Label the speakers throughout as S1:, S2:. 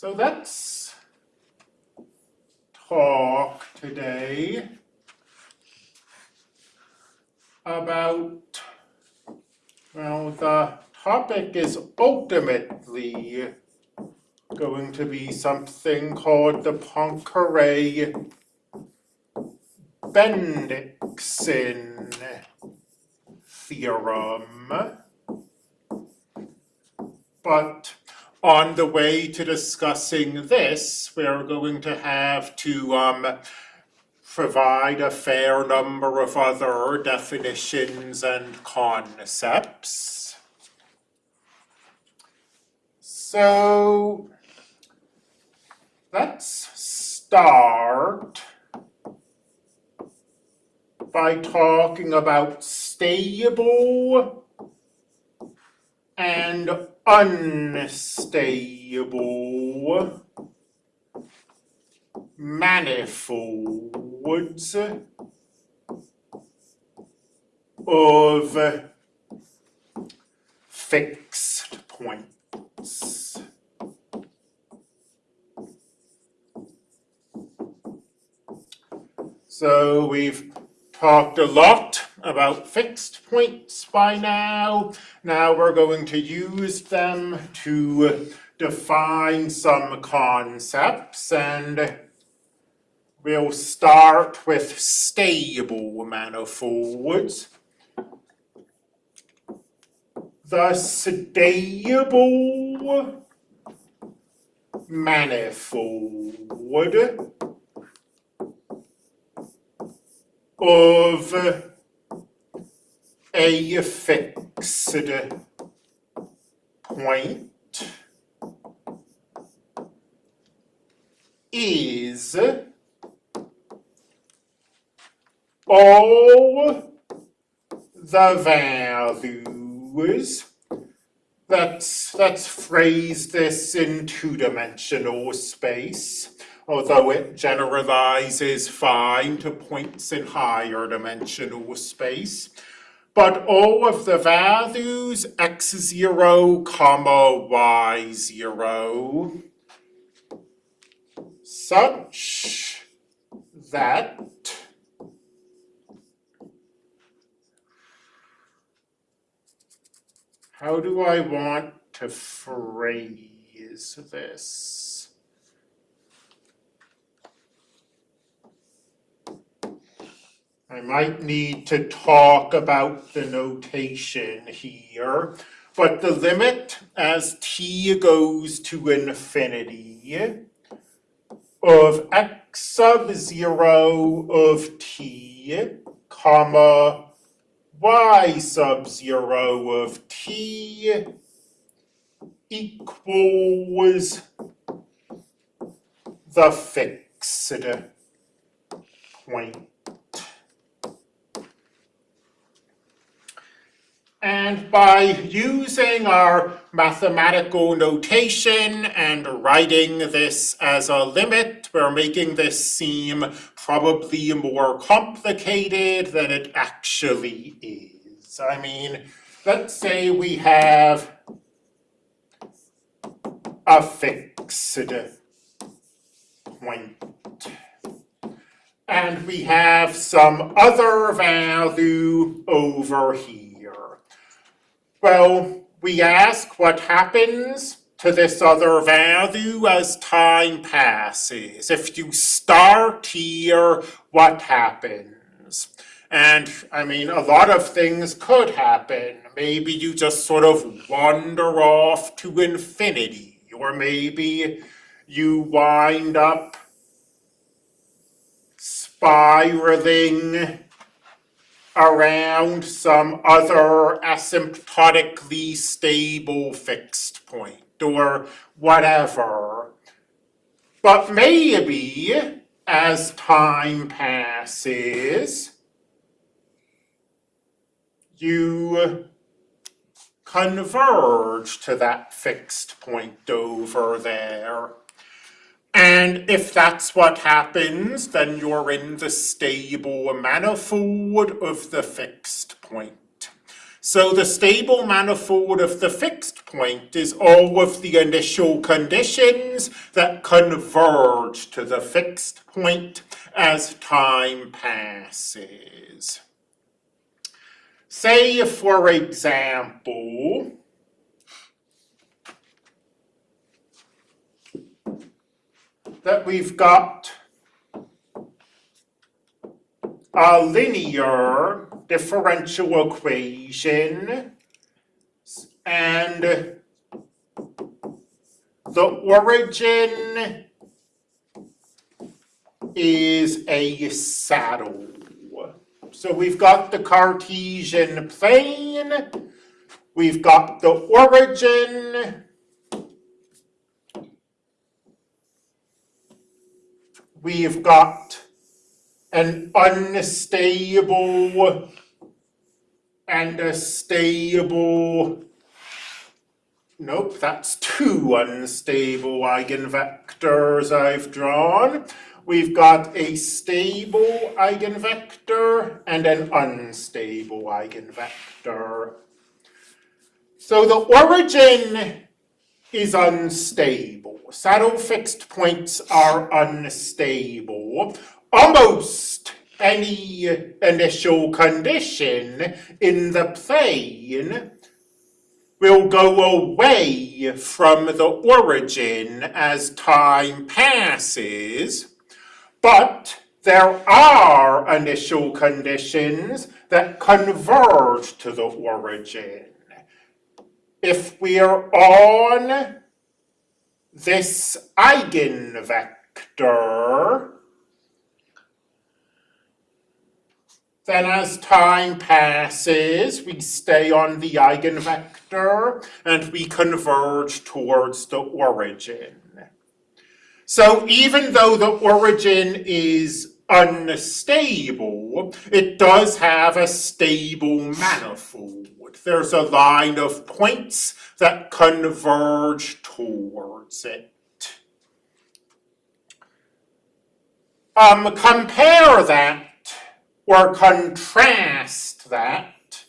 S1: So let's talk today about, well, the topic is ultimately going to be something called the Poincare Bendixson theorem. But on the way to discussing this, we're going to have to um, provide a fair number of other definitions and concepts. So let's start by talking about stable and unstable manifolds of fixed points. So we've talked a lot about fixed points by now. Now we're going to use them to define some concepts and we'll start with stable manifolds. The stable manifold of a fixed point is all the values let's let's phrase this in two-dimensional space although it generalizes fine to points in higher dimensional space. But all of the values x0, comma y0, such that how do I want to phrase this? I might need to talk about the notation here, but the limit as t goes to infinity of x sub 0 of t, comma, y sub 0 of t equals the fixed point. And by using our mathematical notation and writing this as a limit, we're making this seem probably more complicated than it actually is. I mean, let's say we have a fixed. And we have some other value over here. Well, we ask what happens to this other value as time passes. If you start here, what happens? And I mean, a lot of things could happen. Maybe you just sort of wander off to infinity, or maybe you wind up spiraling around some other asymptotically stable fixed point or whatever. But maybe as time passes, you converge to that fixed point over there. And if that's what happens, then you're in the stable manifold of the fixed point. So the stable manifold of the fixed point is all of the initial conditions that converge to the fixed point as time passes. Say, for example, that we've got a linear differential equation and the origin is a saddle. So we've got the Cartesian plane, we've got the origin, we've got an unstable and a stable. Nope, that's two unstable eigenvectors I've drawn. We've got a stable eigenvector and an unstable eigenvector. So the origin is unstable. Saddle fixed points are unstable. Almost any initial condition in the plane will go away from the origin as time passes, but there are initial conditions that converge to the origin. If we're on this eigenvector, Then as time passes, we stay on the eigenvector and we converge towards the origin. So even though the origin is unstable, it does have a stable manifold. There's a line of points that converge towards it. Um, compare that or contrast that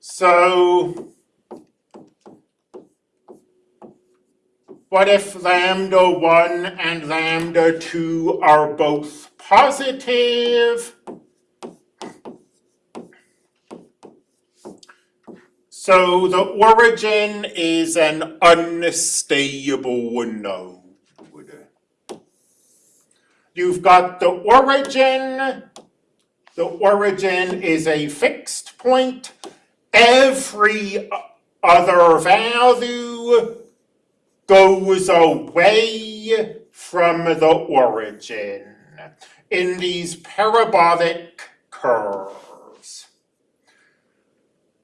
S1: so what if lambda 1 and lambda 2 are both positive? So the origin is an unstable node. You've got the origin. The origin is a fixed point. Every other value goes away from the origin in these parabolic curves.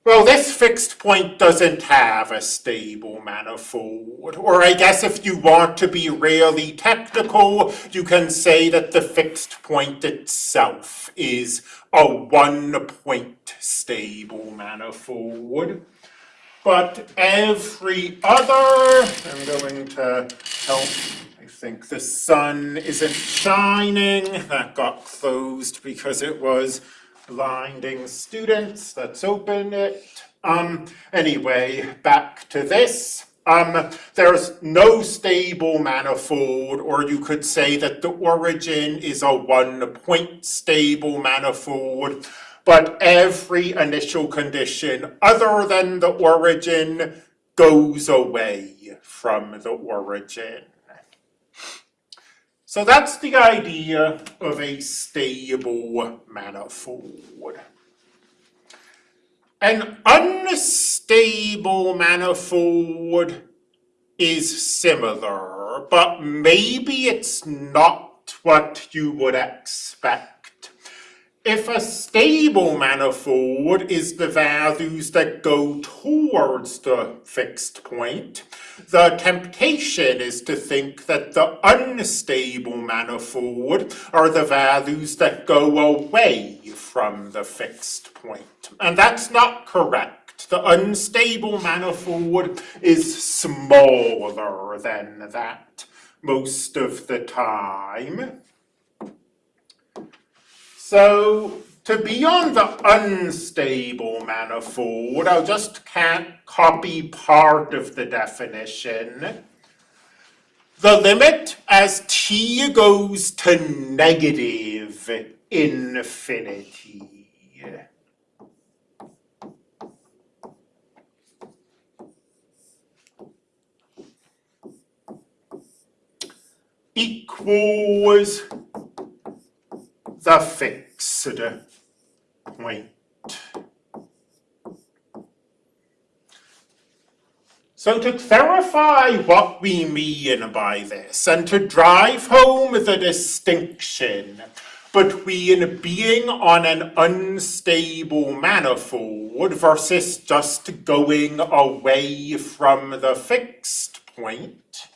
S1: Well, this fixed point doesn't have a stable manifold. Or I guess if you want to be really technical, you can say that the fixed point itself is a one-point stable manifold. But every other, I'm going to help think the sun isn't shining. That got closed because it was blinding students. Let's open it. Um, anyway, back to this. Um, there's no stable manifold, or you could say that the origin is a one-point stable manifold, but every initial condition other than the origin goes away from the origin. So that's the idea of a stable manifold. An unstable manifold is similar, but maybe it's not what you would expect if a stable manifold is the values that go towards the fixed point, the temptation is to think that the unstable manifold are the values that go away from the fixed point. And that's not correct. The unstable manifold is smaller than that most of the time. So to be on the unstable manifold, I just can't copy part of the definition. The limit as t goes to negative infinity. equals the fixed point. So to clarify what we mean by this, and to drive home the distinction between being on an unstable manifold versus just going away from the fixed point,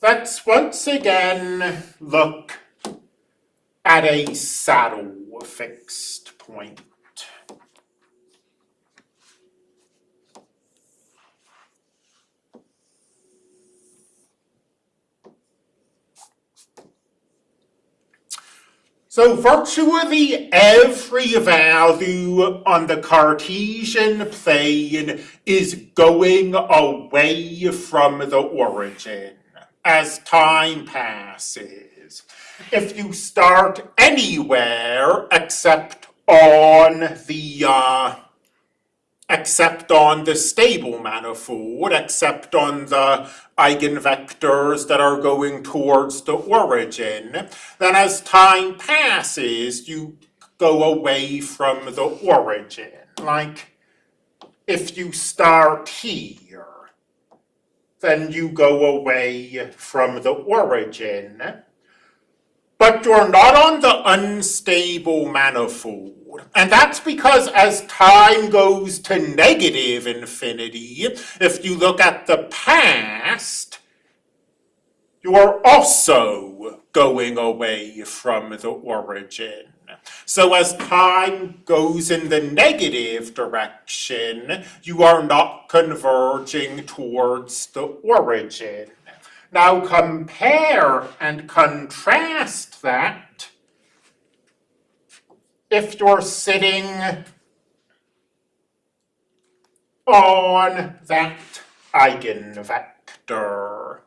S1: let's once again look at a saddle fixed point. So virtually every value on the Cartesian plane is going away from the origin as time passes. If you start anywhere except on the uh, except on the stable manifold, except on the eigenvectors that are going towards the origin, then as time passes, you go away from the origin. Like, if you start here, then you go away from the origin. But you're not on the unstable manifold. And that's because as time goes to negative infinity, if you look at the past, you are also going away from the origin. So as time goes in the negative direction, you are not converging towards the origin. Now compare and contrast that if you're sitting on that eigenvector.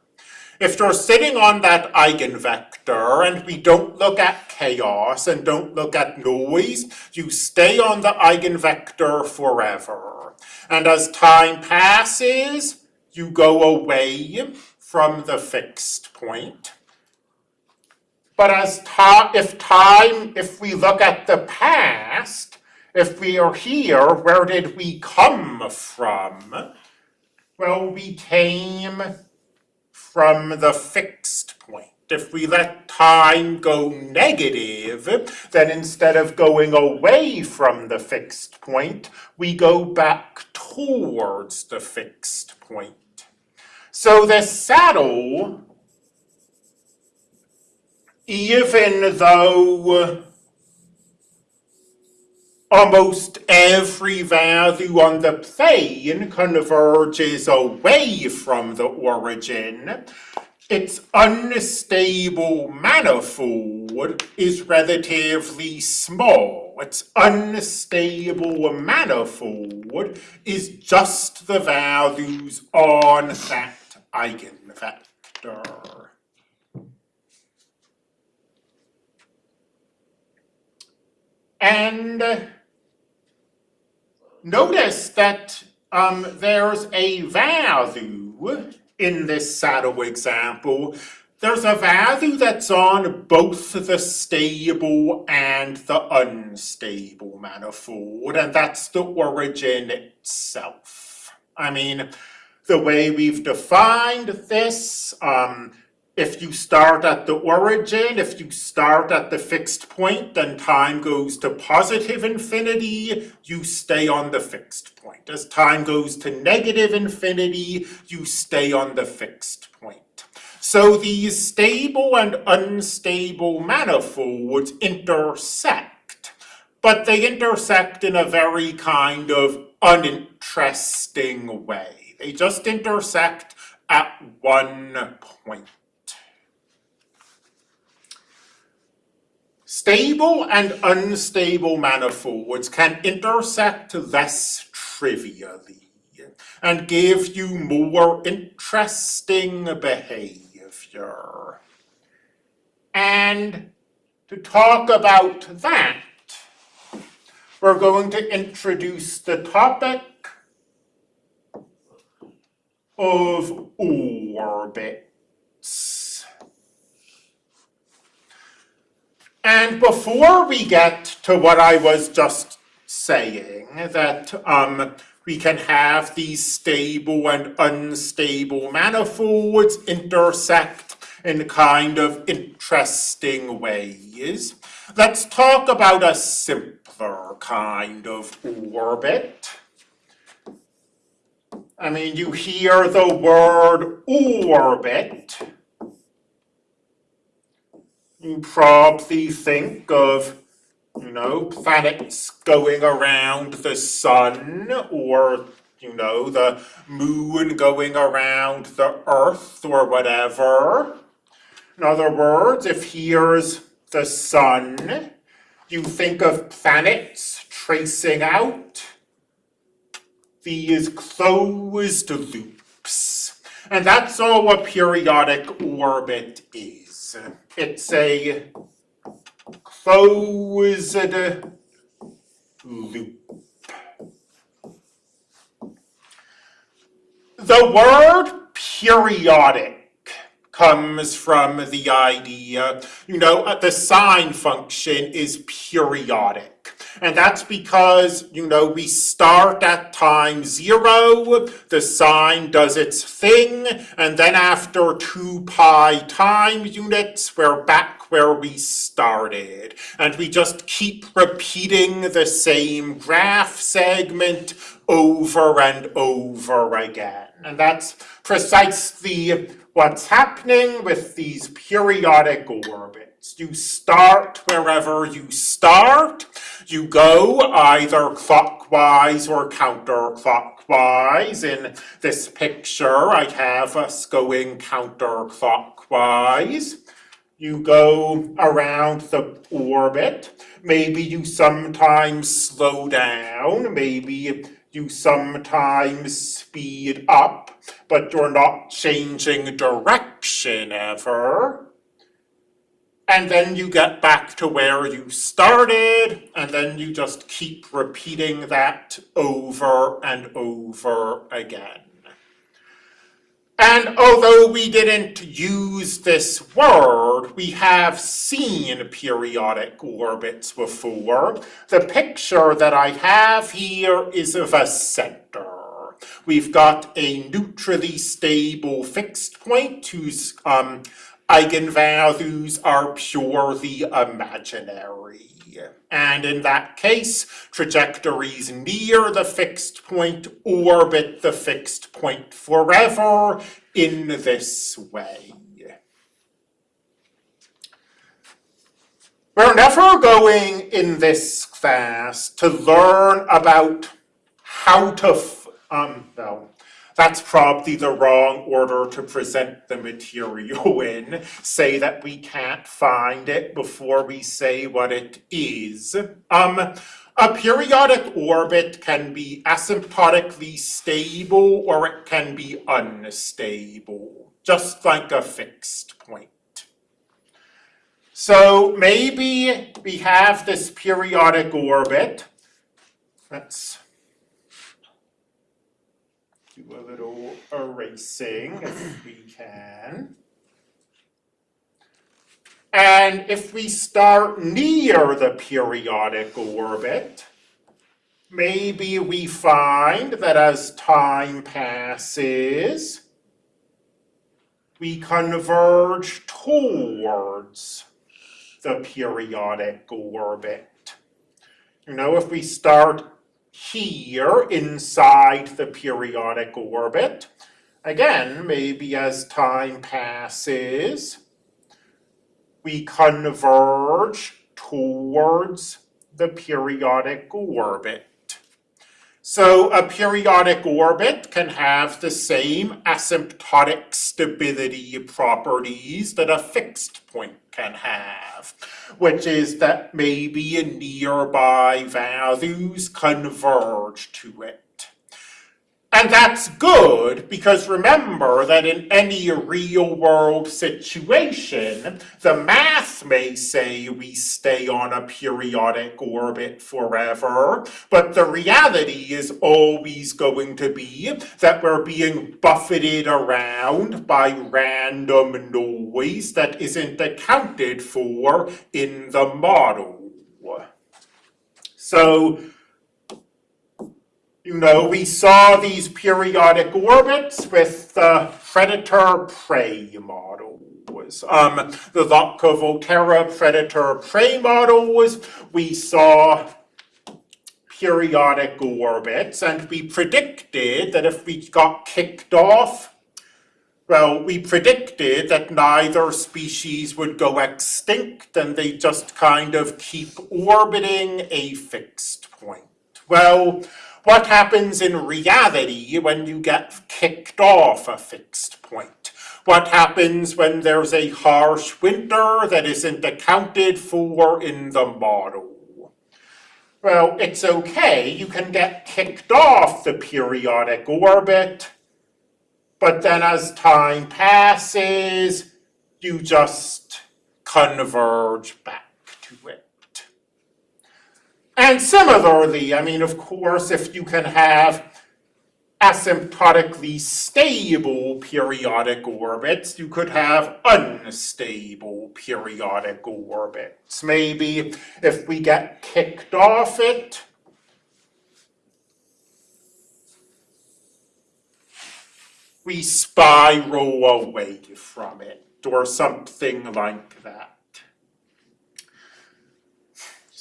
S1: If you're sitting on that eigenvector and we don't look at chaos and don't look at noise, you stay on the eigenvector forever. And as time passes, you go away from the fixed point. But as if time, if we look at the past, if we are here, where did we come from? Well, we came from the fixed point. If we let time go negative, then instead of going away from the fixed point, we go back towards the fixed point. So the saddle, even though almost every value on the plane converges away from the origin, its unstable manifold is relatively small. Its unstable manifold is just the values on that eigenvector. And notice that um, there's a value in this saddle example. There's a value that's on both the stable and the unstable manifold, and that's the origin itself. I mean, the way we've defined this, um, if you start at the origin, if you start at the fixed point, then time goes to positive infinity, you stay on the fixed point. As time goes to negative infinity, you stay on the fixed point. So these stable and unstable manifolds intersect, but they intersect in a very kind of uninteresting way. They just intersect at one point. stable and unstable manifolds can intersect less trivially and give you more interesting behavior. And to talk about that, we're going to introduce the topic of orbits. And before we get to what I was just saying, that um, we can have these stable and unstable manifolds intersect in kind of interesting ways. Let's talk about a simpler kind of orbit. I mean, you hear the word orbit. You probably think of, you know, planets going around the sun or, you know, the moon going around the earth or whatever. In other words, if here's the sun, you think of planets tracing out these closed loops. And that's all a periodic orbit is. It's a closed loop. The word periodic comes from the idea, you know, the sine function is periodic. And that's because, you know, we start at time zero, the sine does its thing, and then after two pi time units, we're back where we started. And we just keep repeating the same graph segment over and over again. And that's precisely what's happening with these periodic orbits. You start wherever you start, you go either clockwise or counterclockwise. In this picture, I have us going counterclockwise. You go around the orbit. Maybe you sometimes slow down. Maybe you sometimes speed up, but you're not changing direction ever and then you get back to where you started, and then you just keep repeating that over and over again. And although we didn't use this word, we have seen periodic orbits before. The picture that I have here is of a center. We've got a neutrally stable fixed point whose um, eigenvalues are purely imaginary. And in that case, trajectories near the fixed point orbit the fixed point forever in this way. We're never going in this class to learn about how to, um, no, that's probably the wrong order to present the material in. Say that we can't find it before we say what it is. Um, a periodic orbit can be asymptotically stable or it can be unstable, just like a fixed point. So maybe we have this periodic orbit. Let's a little erasing if we can. And if we start near the periodic orbit, maybe we find that as time passes, we converge towards the periodic orbit. You know, if we start here inside the periodic orbit. Again, maybe as time passes, we converge towards the periodic orbit. So a periodic orbit can have the same asymptotic stability properties that a fixed point can have, which is that maybe nearby values converge to it. And that's good because remember that in any real world situation, the math may say we stay on a periodic orbit forever, but the reality is always going to be that we're being buffeted around by random noise that isn't accounted for in the model. So you know, we saw these periodic orbits with the predator-prey model. Um, the Lotka-Volterra predator-prey model was, we saw periodic orbits, and we predicted that if we got kicked off, well, we predicted that neither species would go extinct, and they just kind of keep orbiting a fixed point. Well, what happens in reality when you get kicked off a fixed point? What happens when there's a harsh winter that isn't accounted for in the model? Well, it's okay, you can get kicked off the periodic orbit, but then as time passes, you just converge back. And similarly, I mean, of course, if you can have asymptotically stable periodic orbits, you could have unstable periodic orbits. Maybe if we get kicked off it, we spiral away from it, or something like that.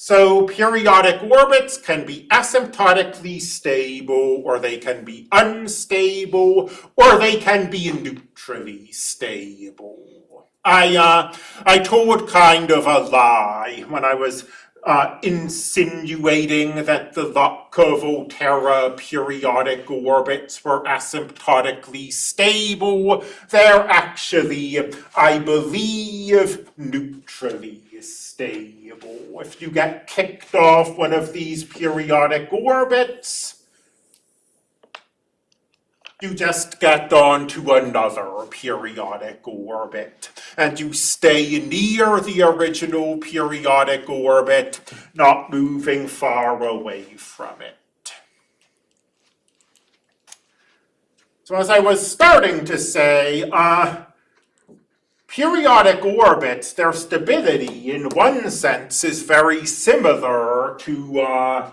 S1: So periodic orbits can be asymptotically stable, or they can be unstable, or they can be neutrally stable. I, uh, I told kind of a lie when I was uh, insinuating that the Lotka-Volterra periodic orbits were asymptotically stable. They're actually, I believe, neutrally stable. If you get kicked off one of these periodic orbits, you just get on to another periodic orbit, and you stay near the original periodic orbit, not moving far away from it. So as I was starting to say, uh, periodic orbits, their stability in one sense is very similar to, uh,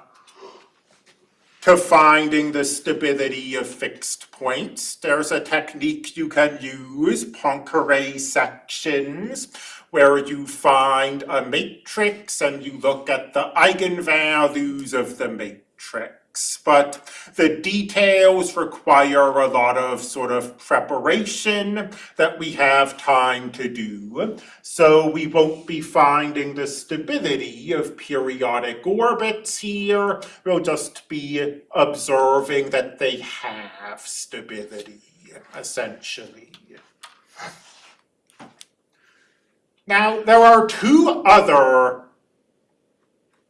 S1: to finding the stability of fixed points. There's a technique you can use, Poincare sections, where you find a matrix and you look at the eigenvalues of the matrix but the details require a lot of sort of preparation that we have time to do. So we won't be finding the stability of periodic orbits here. We'll just be observing that they have stability, essentially. Now, there are two other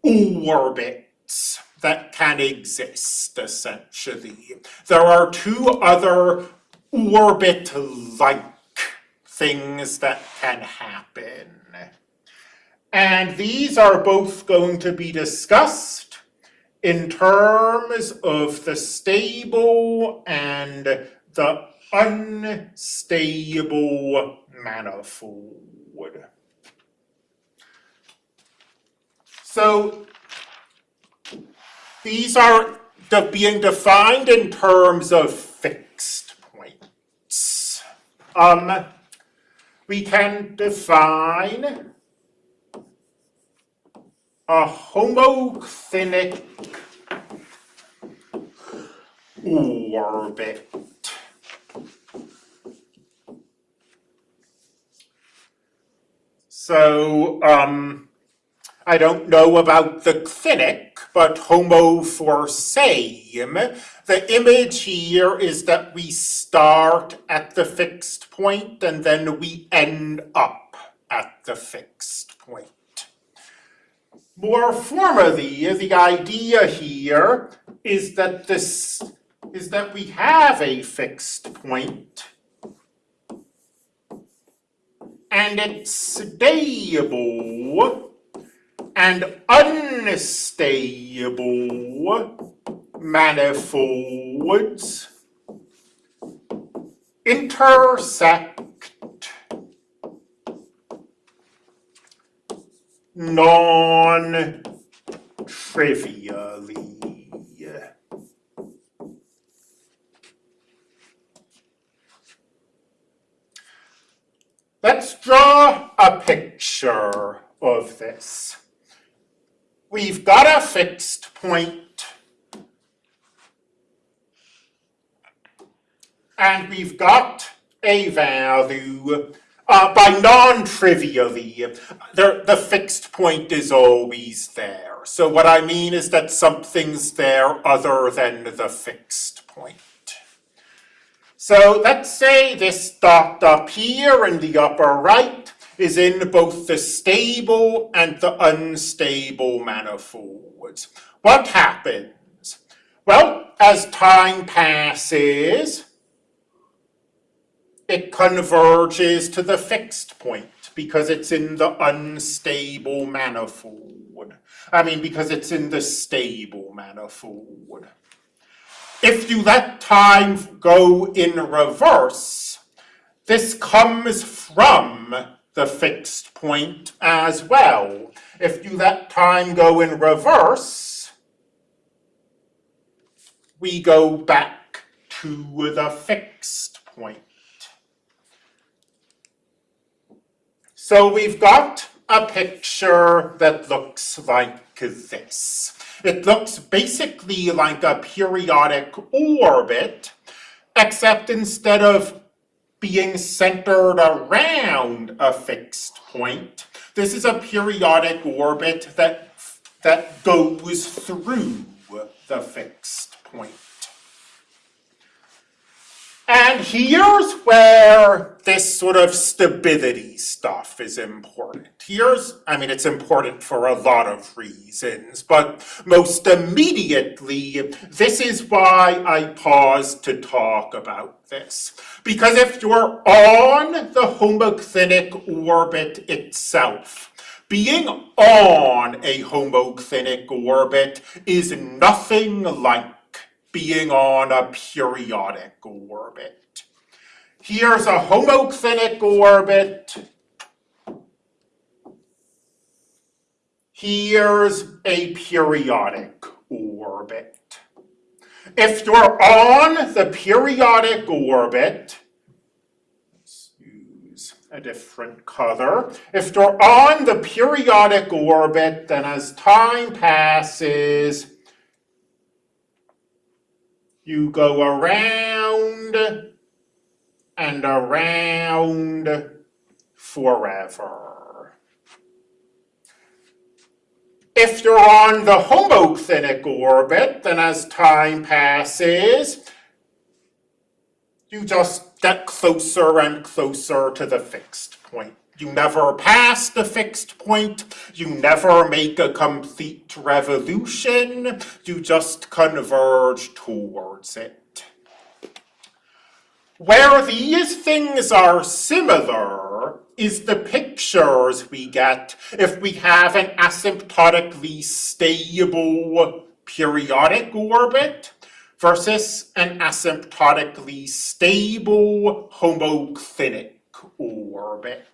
S1: orbits that can exist, essentially. There are two other orbit-like things that can happen. And these are both going to be discussed in terms of the stable and the unstable manifold. So these are being defined in terms of fixed points. Um, we can define a homoclinic orbit. So, um, I don't know about the clinic, but homo for same. The image here is that we start at the fixed point and then we end up at the fixed point. More formally, the idea here is that this is that we have a fixed point and it's stable and unstable manifolds intersect non-trivially. Let's draw a picture of this. We've got a fixed point and we've got a value uh, by non-trivially, the, the fixed point is always there. So what I mean is that something's there other than the fixed point. So let's say this dot up here in the upper right is in both the stable and the unstable manifolds. What happens? Well, as time passes, it converges to the fixed point because it's in the unstable manifold. I mean, because it's in the stable manifold. If you let time go in reverse, this comes from the fixed point as well. If you let time go in reverse, we go back to the fixed point. So we've got a picture that looks like this. It looks basically like a periodic orbit, except instead of being centered around a fixed point, this is a periodic orbit that, that goes through the fixed point. And here's where this sort of stability stuff is important. Here's, I mean, it's important for a lot of reasons, but most immediately, this is why I paused to talk about this. Because if you're on the homoclinic orbit itself, being on a homoclinic orbit is nothing like being on a periodic orbit. Here's a homoclinic orbit. Here's a periodic orbit. If you're on the periodic orbit, let's use a different color. If you're on the periodic orbit, then as time passes, you go around and around forever. If you're on the homoclinic orbit, then as time passes, you just get closer and closer to the fixed point. You never pass the fixed point. You never make a complete revolution. You just converge towards it. Where these things are similar is the pictures we get if we have an asymptotically stable periodic orbit versus an asymptotically stable homoclinic orbit.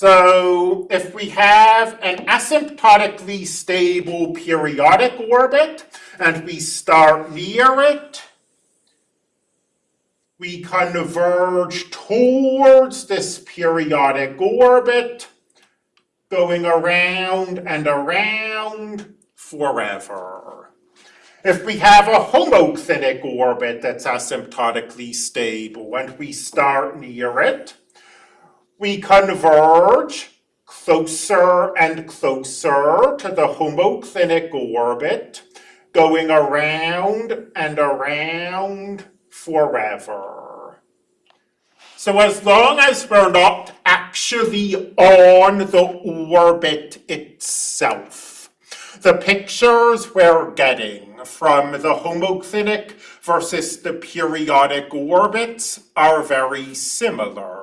S1: So if we have an asymptotically stable periodic orbit and we start near it, we converge towards this periodic orbit, going around and around forever. If we have a homoclinic orbit that's asymptotically stable and we start near it, we converge closer and closer to the homoclinic orbit, going around and around forever. So as long as we're not actually on the orbit itself, the pictures we're getting from the homoclinic versus the periodic orbits are very similar.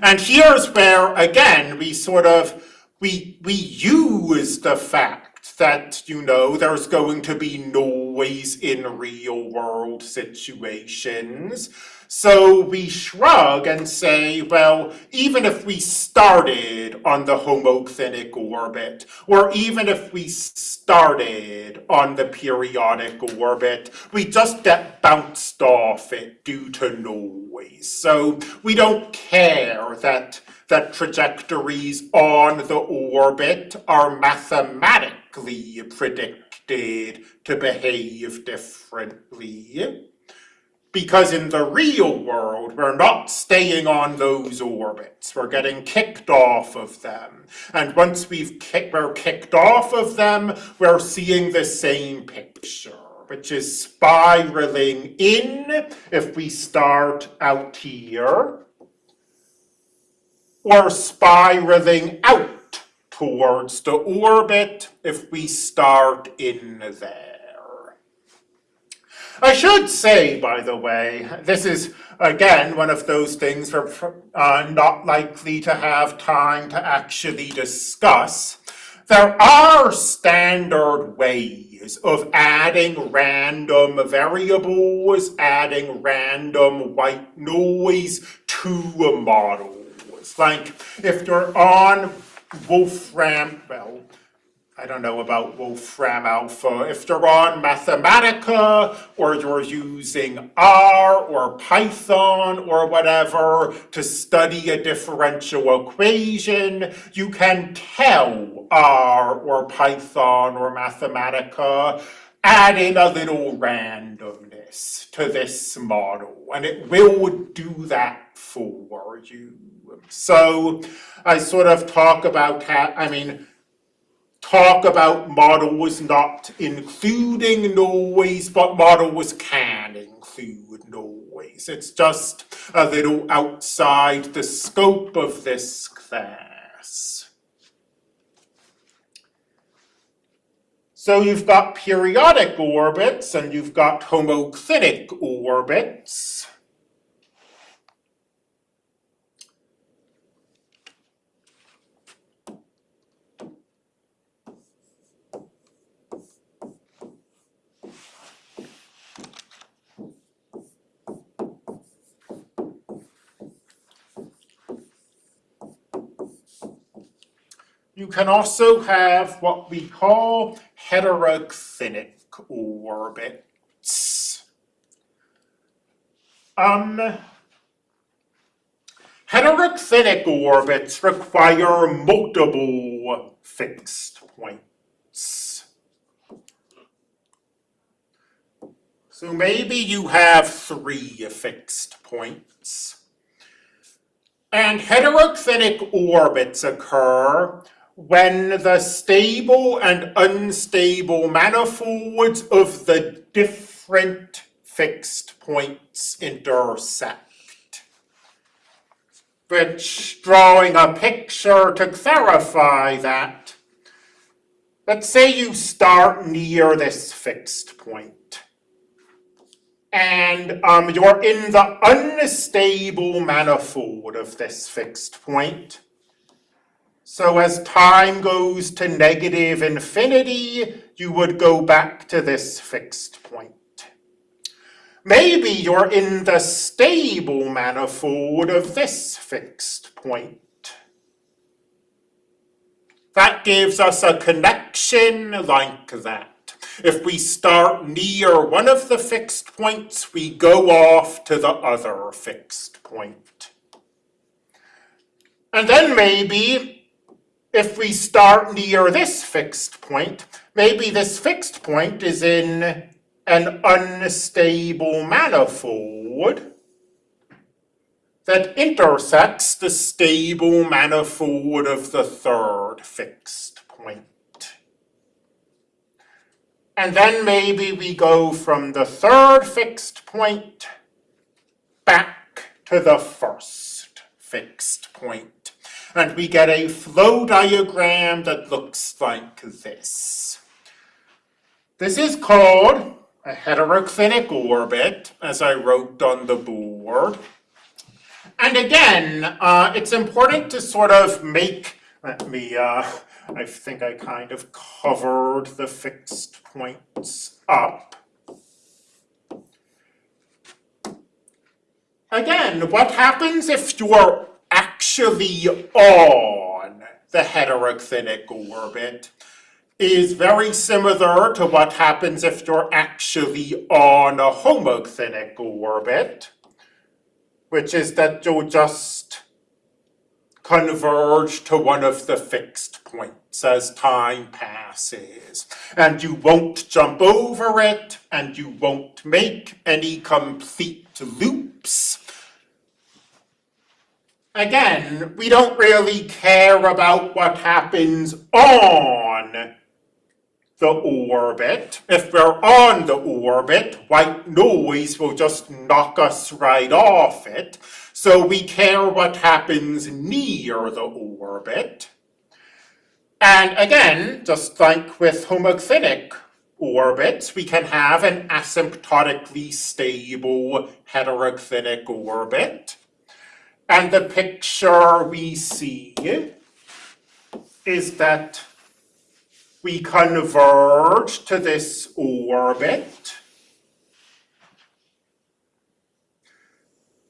S1: And here's where, again, we sort of, we, we use the fact that, you know, there's going to be noise in real world situations. So we shrug and say, well, even if we started on the homoclinic orbit, or even if we started on the periodic orbit, we just get bounced off it due to noise. So we don't care that, that trajectories on the orbit are mathematically predicted to behave differently because in the real world, we're not staying on those orbits. We're getting kicked off of them. And once we've we're kicked off of them, we're seeing the same picture, which is spiraling in if we start out here, or spiraling out towards the orbit if we start in there. I should say, by the way, this is again one of those things we're uh, not likely to have time to actually discuss. There are standard ways of adding random variables, adding random white noise to models. Like if you're on Wolfram, well, I don't know about Wolfram Alpha. If you're on Mathematica or you're using R or Python or whatever to study a differential equation, you can tell R or Python or Mathematica, add in a little randomness to this model, and it will do that for you. So I sort of talk about, I mean, talk about models not including noise, but models can include noise. It's just a little outside the scope of this class. So you've got periodic orbits and you've got homoclinic orbits. You can also have what we call heteroclinic orbits. Um, heteroclinic orbits require multiple fixed points. So maybe you have three fixed points. And heteroclinic orbits occur when the stable and unstable manifolds of the different fixed points intersect. Which, drawing a picture to clarify that, let's say you start near this fixed point and um, you're in the unstable manifold of this fixed point. So as time goes to negative infinity, you would go back to this fixed point. Maybe you're in the stable manifold of this fixed point. That gives us a connection like that. If we start near one of the fixed points, we go off to the other fixed point. And then maybe if we start near this fixed point, maybe this fixed point is in an unstable manifold that intersects the stable manifold of the third fixed point. And then maybe we go from the third fixed point back to the first fixed point. And we get a flow diagram that looks like this. This is called a heteroclinic orbit, as I wrote on the board. And again, uh, it's important to sort of make, let me, uh, I think I kind of covered the fixed points up. Again, what happens if you're actually on the heteroclinic orbit is very similar to what happens if you're actually on a homoclinic orbit, which is that you'll just converge to one of the fixed points as time passes. And you won't jump over it, and you won't make any complete loops. Again, we don't really care about what happens on the orbit. If we're on the orbit, white noise will just knock us right off it. So we care what happens near the orbit. And again, just like with homoclinic orbits, we can have an asymptotically stable heteroclinic orbit. And the picture we see is that we converge to this orbit,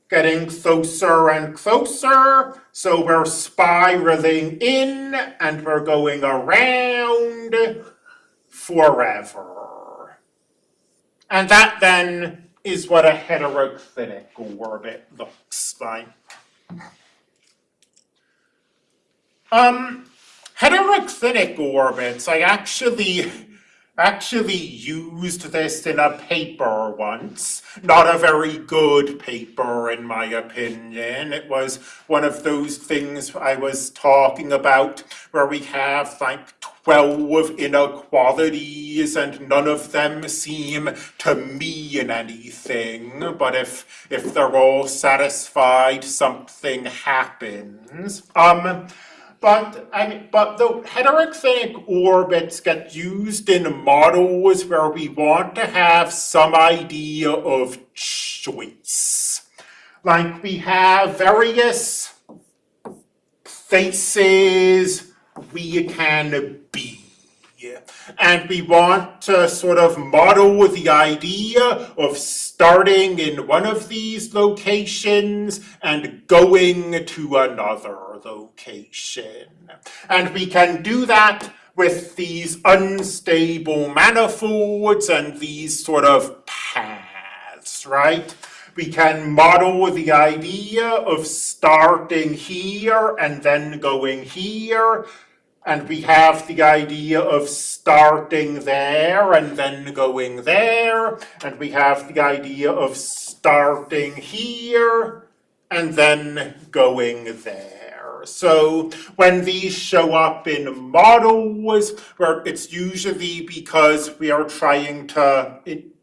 S1: getting closer and closer, so we're spiraling in and we're going around forever. And that then is what a heteroclinic orbit looks like. Um, heteroclinic orbits, I actually actually used this in a paper once. Not a very good paper, in my opinion. It was one of those things I was talking about where we have like 12 inequalities and none of them seem to mean anything. But if, if they're all satisfied, something happens. Um, but I mean, but the heteroclinic orbits get used in models where we want to have some idea of choice. Like we have various places we can be. And we want to sort of model the idea of starting in one of these locations and going to another location. And we can do that with these unstable manifolds and these sort of paths, right? We can model the idea of starting here and then going here and we have the idea of starting there and then going there. And we have the idea of starting here and then going there. So when these show up in models, where it's usually because we are trying to,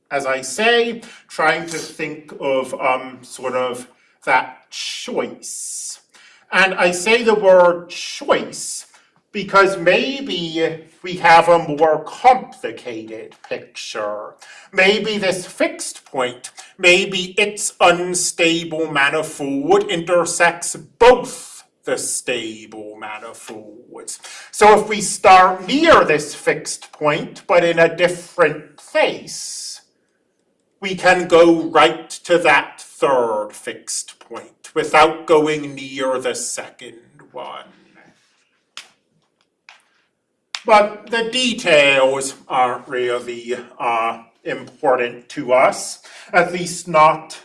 S1: as I say, trying to think of um, sort of that choice. And I say the word choice because maybe we have a more complicated picture. Maybe this fixed point, maybe its unstable manifold intersects both the stable manifolds. So if we start near this fixed point, but in a different place, we can go right to that third fixed point without going near the second one. But the details aren't really uh, important to us, at least not,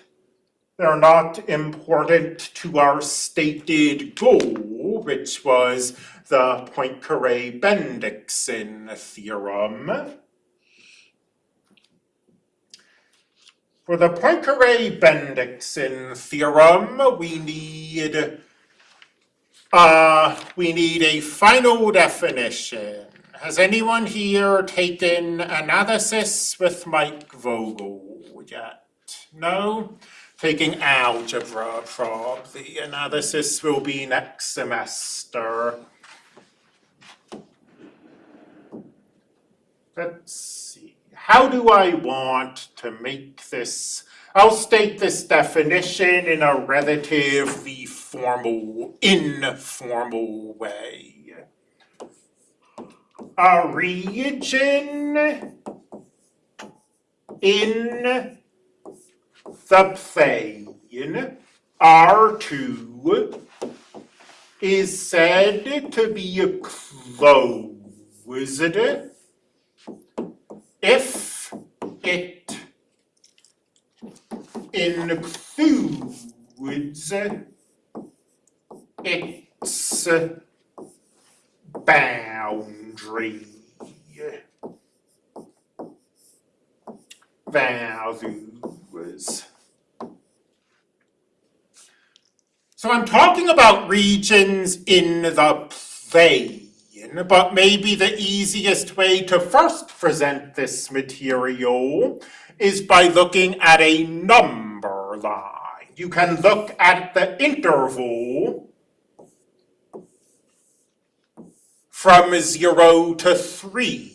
S1: they're not important to our stated goal, which was the Poincare-Bendixson theorem. For the Poincare-Bendixson theorem, we need uh, we need a final definition. Has anyone here taken analysis with Mike Vogel yet? No? taking algebra probably. The analysis will be next semester. Let's see, how do I want to make this? I'll state this definition in a relatively formal, informal way. A region in the plane R2 is said to be closed if it includes its boundary values. So I'm talking about regions in the plane, but maybe the easiest way to first present this material is by looking at a number line. You can look at the interval from 0 to 3.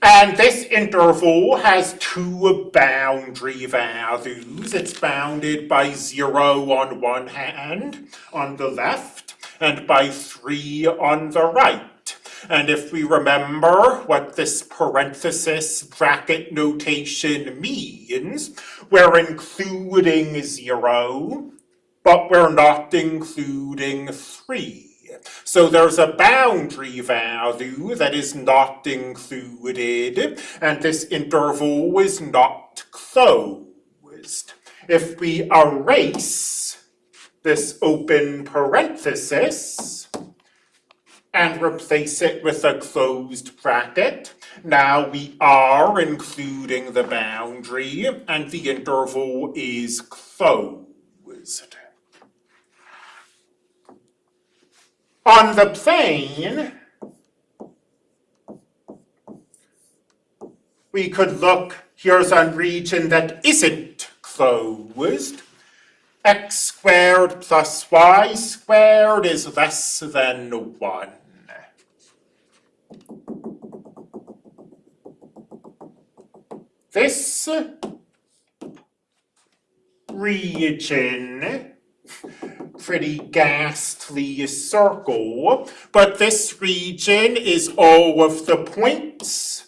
S1: And this interval has two boundary values. It's bounded by 0 on one hand, on the left, and by 3 on the right. And if we remember what this parenthesis bracket notation means, we're including 0, but we're not including 3. So there's a boundary value that is not included, and this interval is not closed. If we erase this open parenthesis and replace it with a closed bracket, now we are including the boundary and the interval is closed. On the plane, we could look, here's a region that isn't closed. x squared plus y squared is less than 1. This region pretty ghastly circle, but this region is all of the points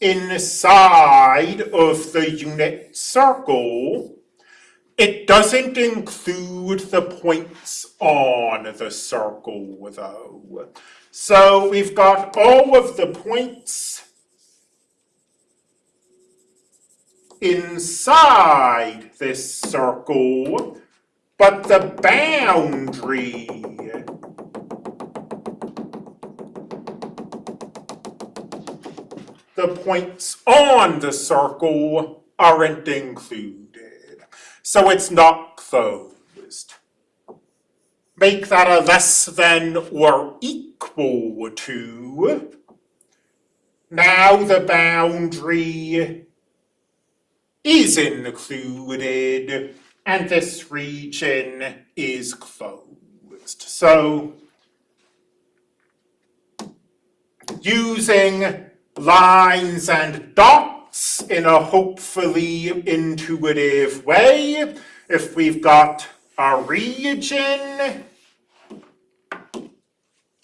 S1: inside of the unit circle. It doesn't include the points on the circle, though. So we've got all of the points inside this circle, but the boundary the points on the circle aren't included. So it's not closed. Make that a less than or equal to. Now the boundary is included and this region is closed. So using lines and dots in a hopefully intuitive way, if we've got a region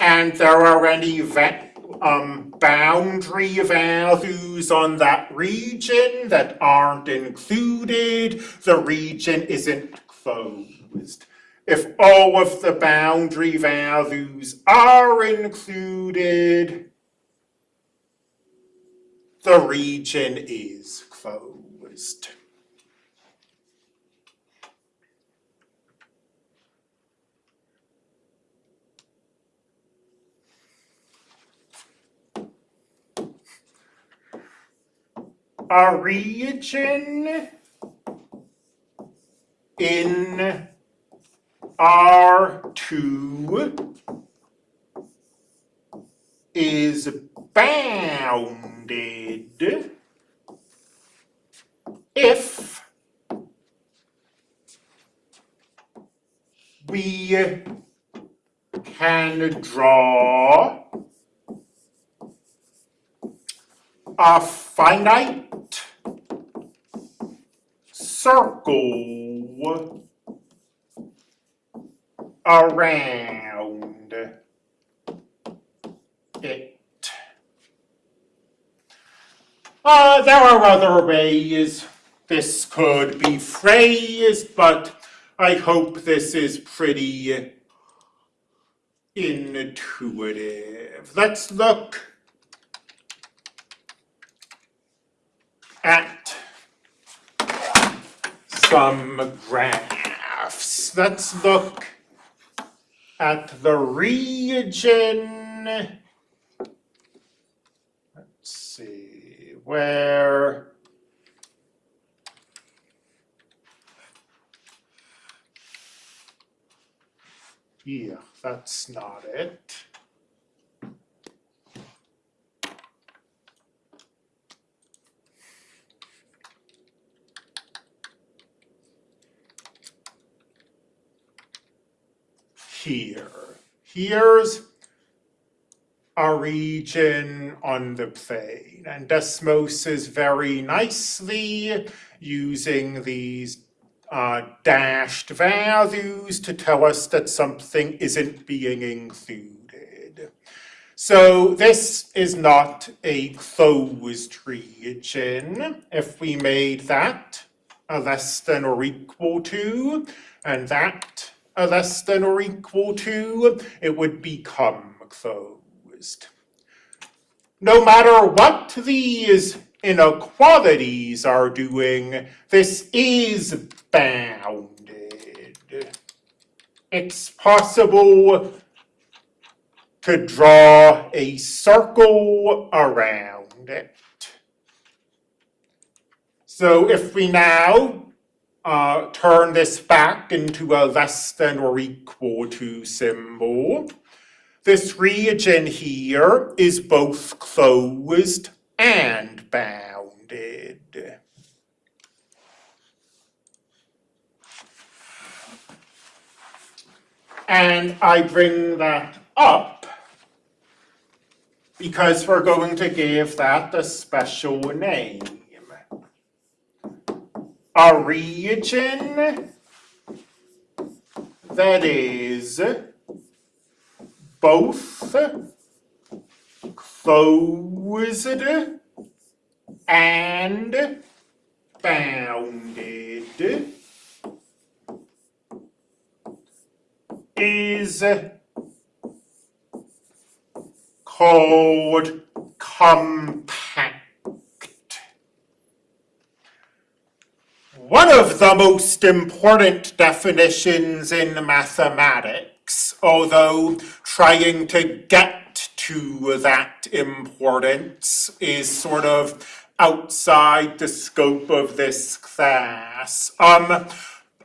S1: and there are any um, boundary values on that region that aren't included, the region isn't closed. If all of the boundary values are included, the region is closed. A region in R2 is bounded if we can draw a finite circle around it. Uh, there are other ways this could be phrased, but I hope this is pretty intuitive. Let's look at some graphs. Let's look at the region. Let's see, where Yeah, that's not it. Here, here's a region on the plane, and Desmos is very nicely using these uh, dashed values to tell us that something isn't being included. So this is not a closed region. If we made that a less than or equal to, and that Uh, less than or equal to, it would become closed. No matter what these inequalities are doing, this is bounded. It's possible to draw a circle around it. So if we now uh, turn this back into a less than or equal to symbol, this region here is both closed and bounded. And I bring that up because we're going to give that a special name. A region that is both closed and bounded is called compact. One of the most important definitions in mathematics, although trying to get to that importance is sort of outside the scope of this class. Um,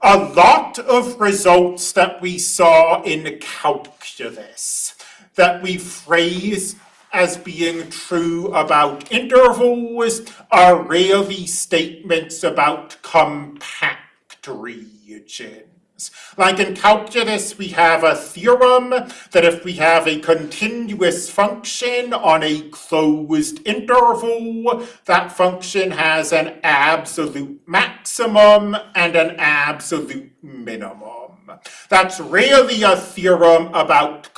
S1: a lot of results that we saw in calculus that we phrase as being true about intervals are really statements about compact regions. Like in calculus, we have a theorem that if we have a continuous function on a closed interval, that function has an absolute maximum and an absolute minimum. That's really a theorem about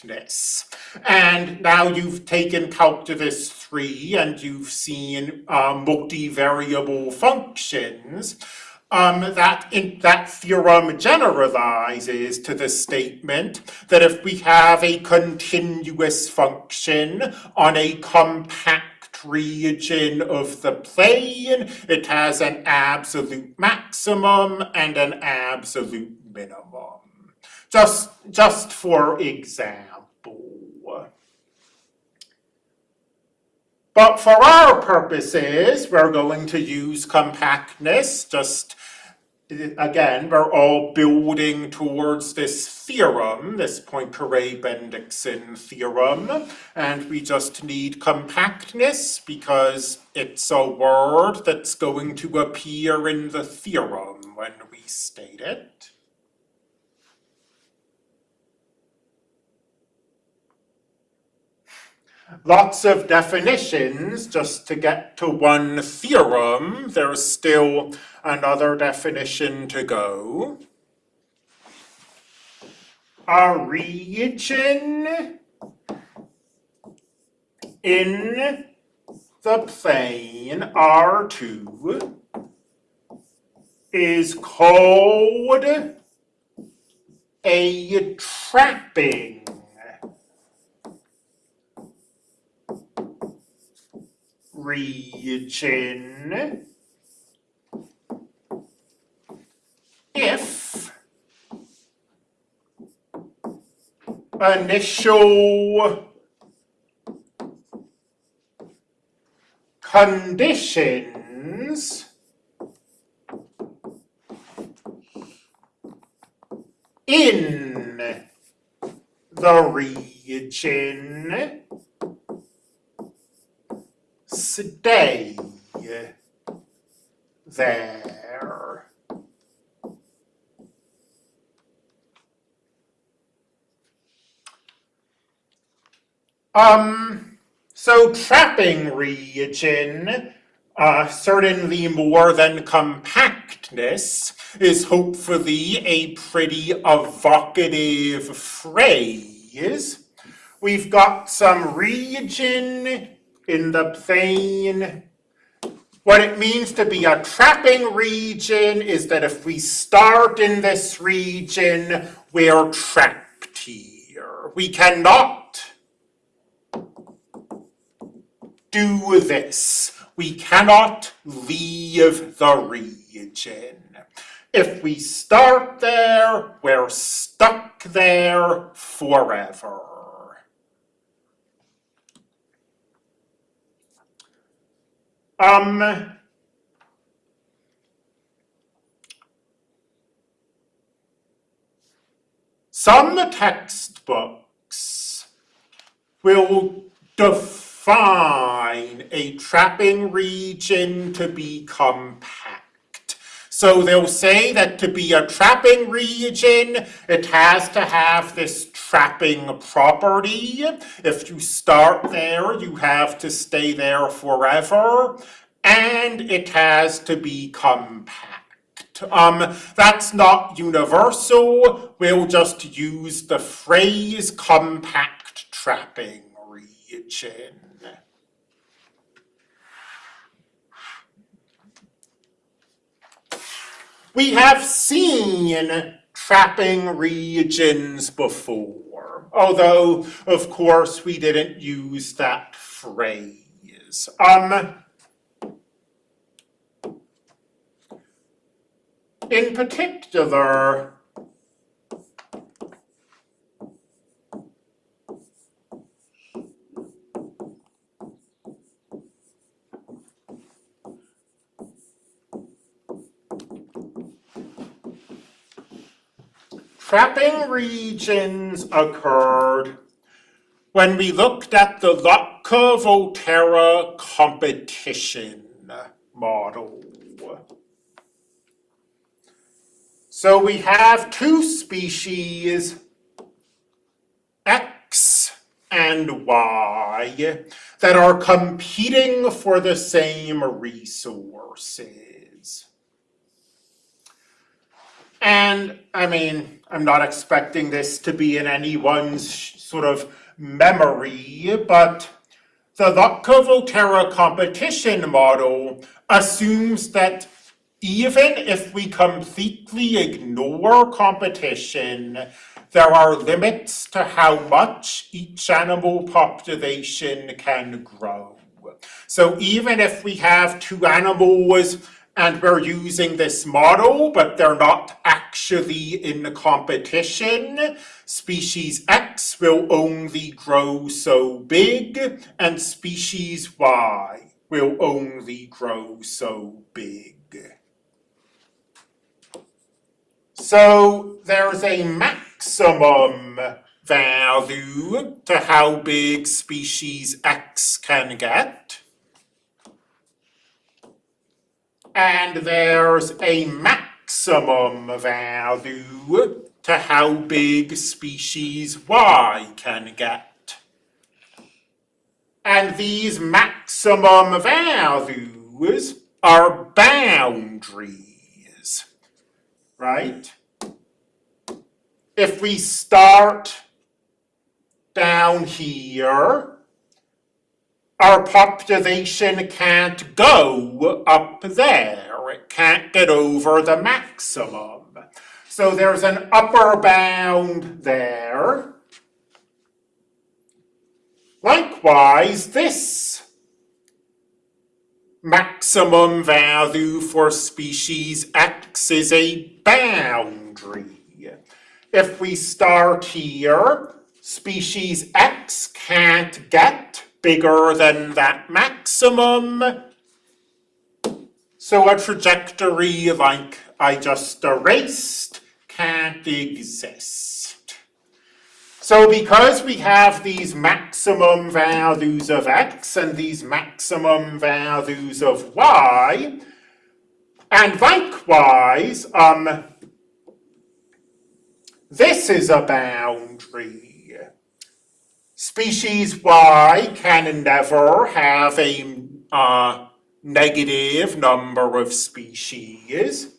S1: compactness. And now you've taken calculus 3 and you've seen uh, multivariable functions um, that, in, that theorem generalizes to the statement that if we have a continuous function on a compact region of the plane, it has an absolute maximum and an absolute minimum. Just, just for example. But for our purposes, we're going to use compactness just again, we're all building towards this theorem, this Poincaré-Bendixson theorem, and we just need compactness because it's a word that's going to appear in the theorem when we state it. Lots of definitions just to get to one theorem. There's still another definition to go. A region in the plane R2 is called a trapping region if initial conditions in the region stay there. Um, so trapping region, uh, certainly more than compactness, is hopefully a pretty evocative phrase. We've got some region in the plane. What it means to be a trapping region is that if we start in this region, we're trapped here. We cannot do this. We cannot leave the region. If we start there, we're stuck there forever. Um, some textbooks will define a trapping region to be compact. So they'll say that to be a trapping region, it has to have this trapping property. If you start there, you have to stay there forever, and it has to be compact. Um, that's not universal. We'll just use the phrase compact trapping region. We have seen trapping regions before, although, of course, we didn't use that phrase. Um, in particular, Trapping regions occurred when we looked at the Lotka-Volterra competition model. So we have two species, X and Y, that are competing for the same resources. And I mean, I'm not expecting this to be in anyone's sort of memory, but the Lotka-Volterra competition model assumes that even if we completely ignore competition, there are limits to how much each animal population can grow. So even if we have two animals and we're using this model, but they're not actually in the competition. Species X will only grow so big, and species Y will only grow so big. So there's a maximum value to how big species X can get. And there's a maximum value to how big species Y can get. And these maximum values are boundaries, right? If we start down here, our population can't go up there. It can't get over the maximum. So there's an upper bound there. Likewise, this maximum value for species X is a boundary. If we start here, species X can't get bigger than that maximum. So a trajectory like I just erased can't exist. So because we have these maximum values of x and these maximum values of y, and likewise, um, this is a boundary. Species y can never have a uh, negative number of species.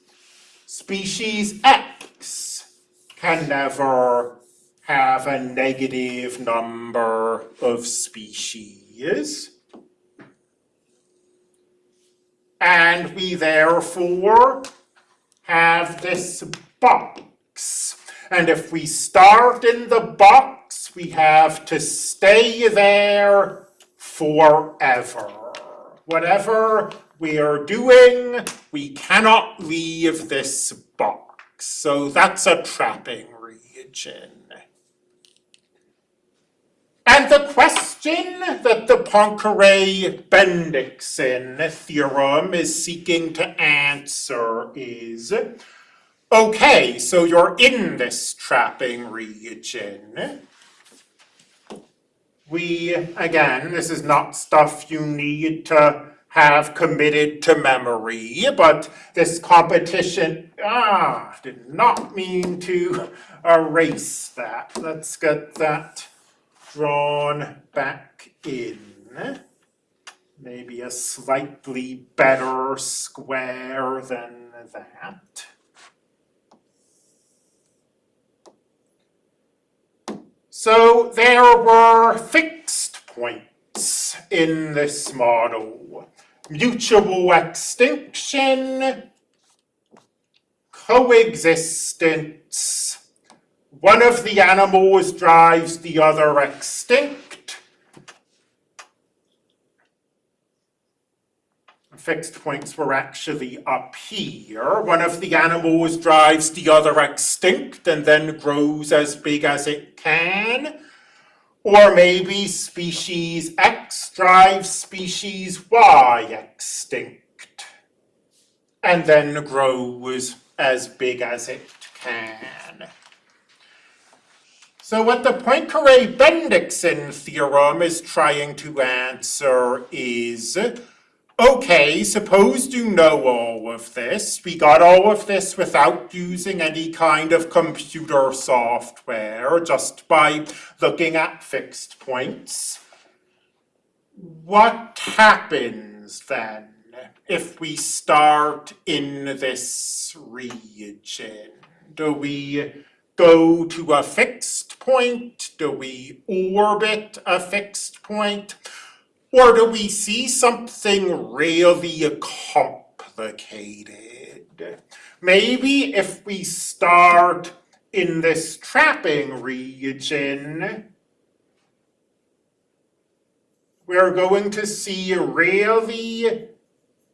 S1: Species x can never have a negative number of species. And we therefore have this box. And if we start in the box, we have to stay there forever. Whatever we are doing, we cannot leave this box. So that's a trapping region. And the question that the Poincare-Bendixson theorem is seeking to answer is, okay, so you're in this trapping region. We, again, this is not stuff you need to have committed to memory, but this competition, ah, did not mean to erase that. Let's get that drawn back in. Maybe a slightly better square than that. So there were fixed points in this model. Mutual extinction, coexistence, one of the animals drives the other extinct. Fixed points were actually up here. One of the animals drives the other extinct and then grows as big as it can. Or maybe species X drives species Y extinct and then grows as big as it can. So what the Poincare-Bendixson theorem is trying to answer is, okay, suppose you know all of this. We got all of this without using any kind of computer software, just by looking at fixed points. What happens then if we start in this region? Do we go to a fixed point? Do we orbit a fixed point? Or do we see something really complicated? Maybe if we start in this trapping region, we're going to see really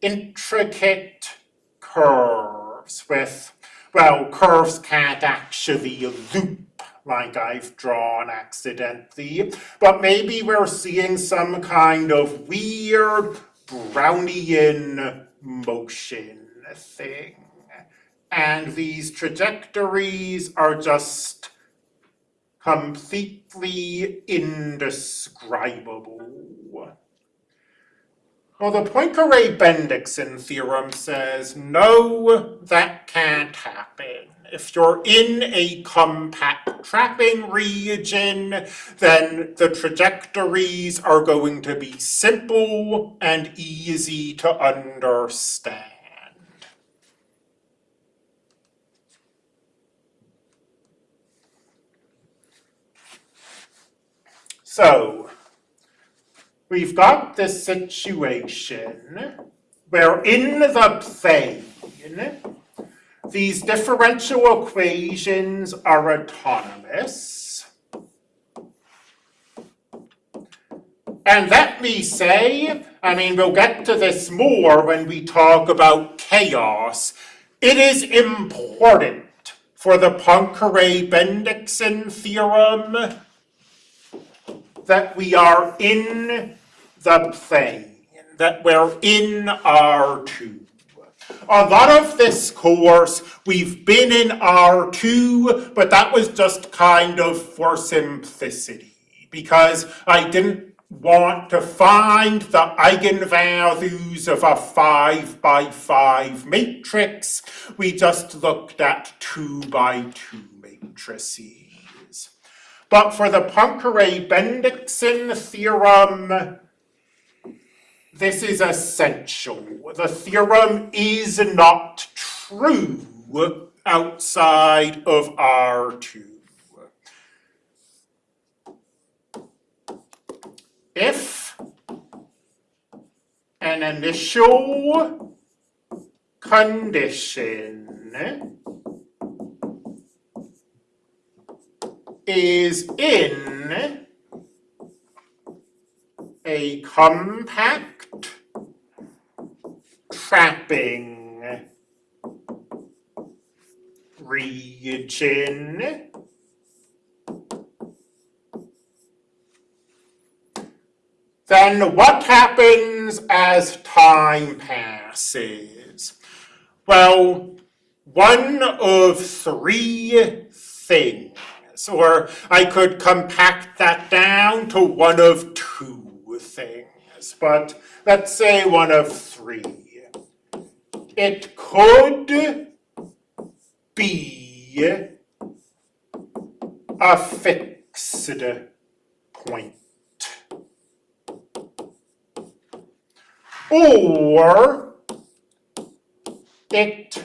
S1: intricate curves with well, curves can't actually loop like I've drawn accidentally, but maybe we're seeing some kind of weird Brownian motion thing. and these trajectories are just completely indescribable. Well, the Poincare-Bendixson theorem says, no, that can't happen. If you're in a compact trapping region, then the trajectories are going to be simple and easy to understand. So, we've got this situation where in the plane, these differential equations are autonomous. And let me say, I mean, we'll get to this more when we talk about chaos. It is important for the Poincare-Bendixson theorem that we are in the plane, that we're in R2. A lot of this course, we've been in R2, but that was just kind of for simplicity, because I didn't want to find the eigenvalues of a 5 by 5 matrix. We just looked at 2 by 2 matrices. But for the Poincare-Bendixson theorem, this is essential. The theorem is not true outside of R2. If an initial condition is in a compact trapping region then what happens as time passes? Well, one of three things or I could compact that down to one of two things, but let's say one of three. It could be a fixed point. Or it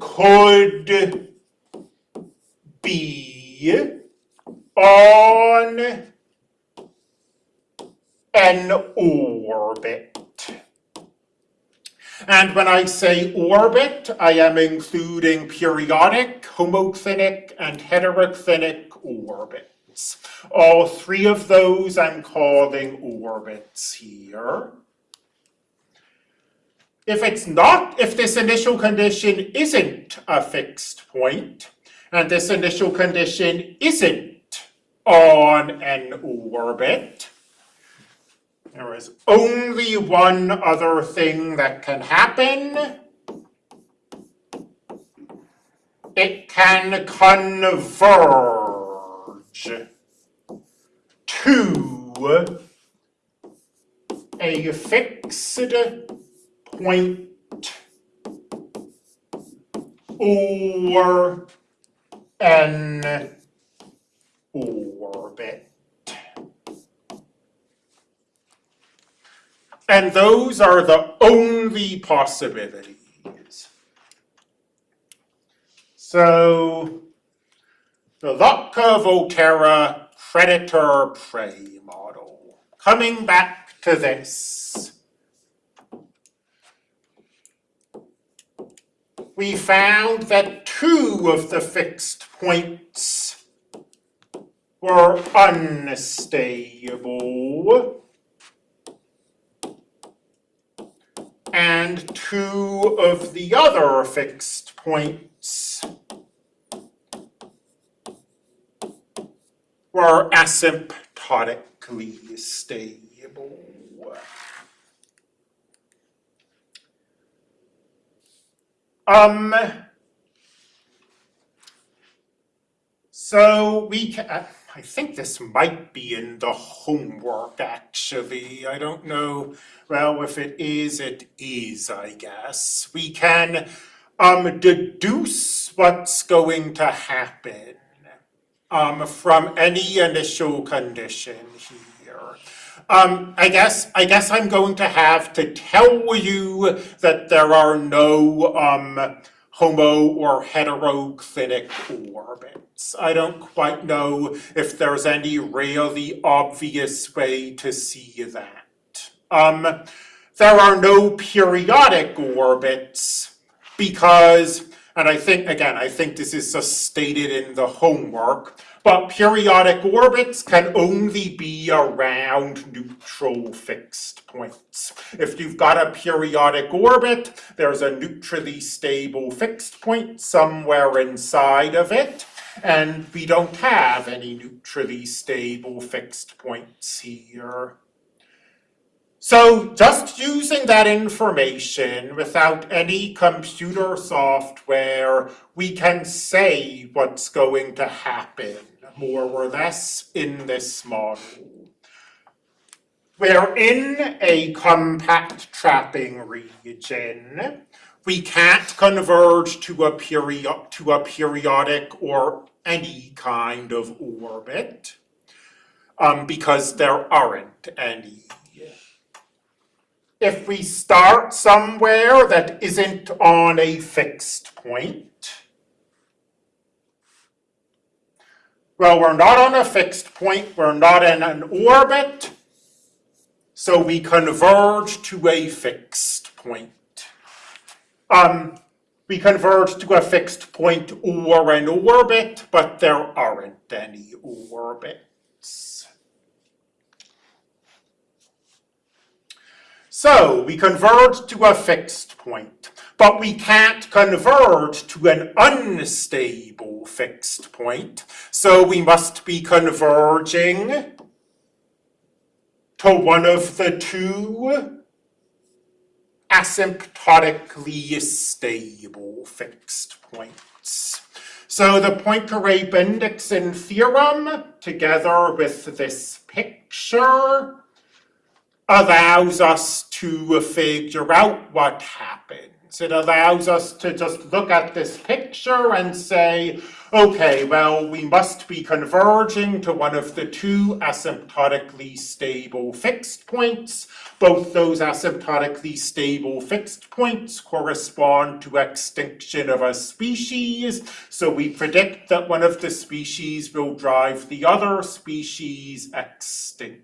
S1: could be on an orbit. And when I say orbit, I am including periodic, homoclinic, and heteroclinic orbits. All three of those I'm calling orbits here. If it's not, if this initial condition isn't a fixed point, and this initial condition isn't on an orbit. There is only one other thing that can happen. It can converge to a fixed point or an orbit. And those are the only possibilities. So, the Lotka-Volterra predator-prey model. Coming back to this. we found that two of the fixed points were unstable. and two of the other fixed points were asymptotically stable. Um, so we can, I think this might be in the homework actually. I don't know. Well, if it is, it is, I guess. We can um, deduce what's going to happen um, from any initial condition here. Um, I guess I guess I'm going to have to tell you that there are no um, homo or heteroclinic orbits. I don't quite know if there's any really obvious way to see that. Um, there are no periodic orbits because, and I think, again, I think this is stated in the homework, but periodic orbits can only be around neutral fixed points. If you've got a periodic orbit, there's a neutrally stable fixed point somewhere inside of it, and we don't have any neutrally stable fixed points here. So just using that information without any computer software, we can say what's going to happen more or less in this model. We're in a compact trapping region. We can't converge to a period to a periodic or any kind of orbit um, because there aren't any. If we start somewhere that isn't on a fixed point, Well, we're not on a fixed point, we're not in an orbit, so we converge to a fixed point. Um, we converge to a fixed point or an orbit, but there aren't any orbits. So we converge to a fixed point but we can't converge to an unstable fixed point. So we must be converging to one of the two asymptotically stable fixed points. So the Poincare-Bendixson theorem, together with this picture, allows us to figure out what happened. It allows us to just look at this picture and say, okay, well, we must be converging to one of the two asymptotically stable fixed points. Both those asymptotically stable fixed points correspond to extinction of a species, so we predict that one of the species will drive the other species extinct.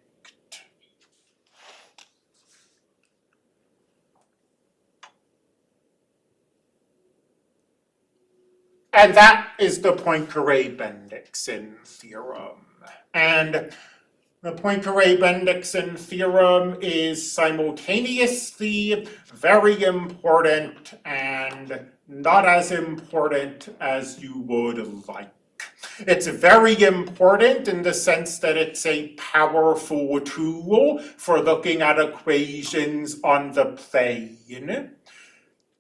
S1: And that is the Poincare-Bendixson theorem. And the Poincare-Bendixson theorem is simultaneously very important and not as important as you would like. It's very important in the sense that it's a powerful tool for looking at equations on the plane.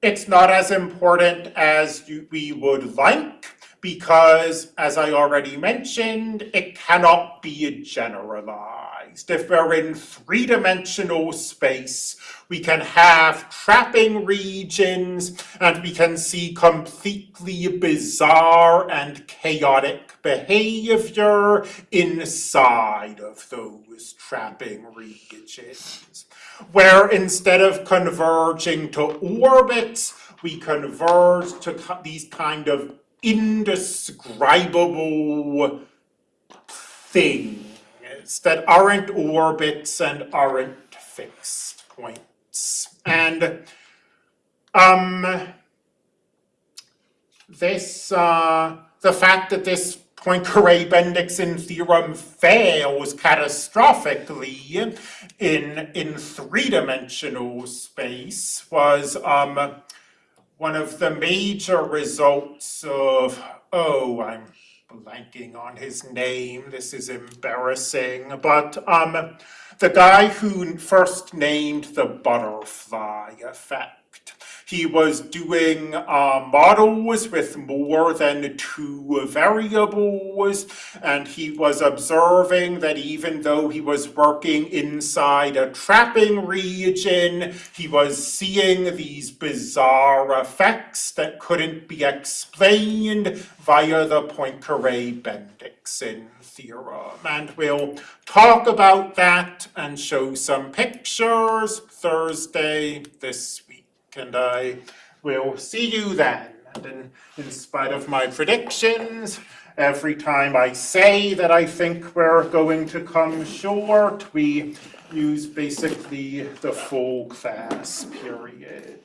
S1: It's not as important as we would like because, as I already mentioned, it cannot be generalized. If we're in three-dimensional space, we can have trapping regions and we can see completely bizarre and chaotic behavior inside of those trapping regions where instead of converging to orbits, we converge to these kind of indescribable things that aren't orbits and aren't fixed points. And um, this, uh, the fact that this Poincare-Bendixson theorem fails catastrophically in, in three-dimensional space was um, one of the major results of, oh, I'm blanking on his name, this is embarrassing, but um, the guy who first named the butterfly effect. He was doing uh, models with more than two variables, and he was observing that even though he was working inside a trapping region, he was seeing these bizarre effects that couldn't be explained via the Poincaré-Bendixson theorem. And we'll talk about that and show some pictures Thursday this week. And I will see you then. And in, in spite of my predictions, every time I say that I think we're going to come short, we use basically the full class period.